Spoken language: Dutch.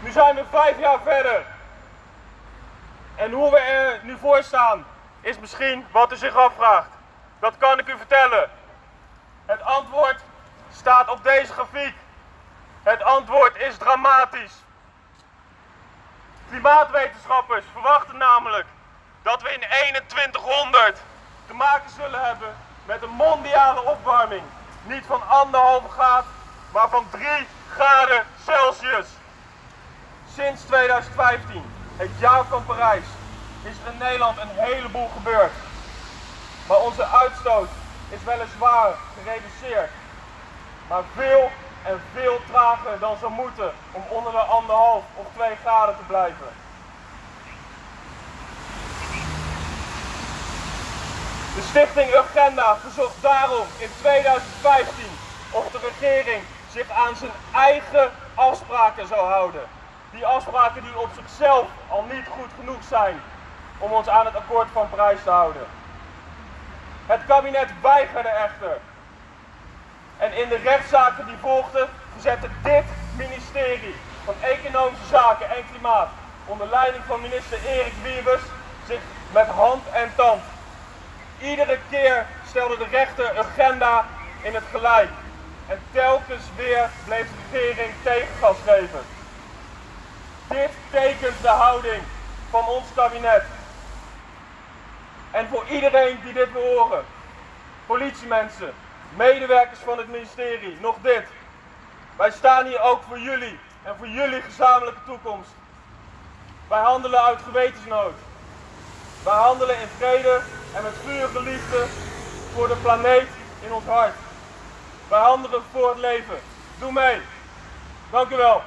Nu zijn we vijf jaar verder. En hoe we er nu voor staan, is misschien wat u zich afvraagt. Dat kan ik u vertellen. Het antwoord staat op deze grafiek. Het antwoord is dramatisch. Klimaatwetenschappers verwachten namelijk dat we in 2100 te maken zullen hebben met een mondiale opwarming. Niet van anderhalve graad, maar van 3 graden Celsius. Sinds 2015, het jaar van Parijs, is er in Nederland een heleboel gebeurd. Maar onze uitstoot is weliswaar gereduceerd, maar veel en veel trager dan zou moeten om onder de anderhalf of 2 graden te blijven. De stichting Urgenda verzocht daarom in 2015 of de regering zich aan zijn eigen afspraken zou houden. Die afspraken die op zichzelf al niet goed genoeg zijn om ons aan het akkoord van Parijs te houden. Het kabinet weigerde echter. En in de rechtszaken die volgden verzette dit ministerie van Economische Zaken en Klimaat onder leiding van minister Erik Wiebes zich met hand en tand. Iedere keer stelde de rechter agenda in het gelijk. En telkens weer bleef de regering tegengas geven. Dit tekent de houding van ons kabinet. En voor iedereen die dit wil horen, politiemensen, medewerkers van het ministerie, nog dit. Wij staan hier ook voor jullie en voor jullie gezamenlijke toekomst. Wij handelen uit gewetensnood. Wij handelen in vrede en met vurige liefde voor de planeet in ons hart. Wij handelen voor het leven. Doe mee. Dank u wel.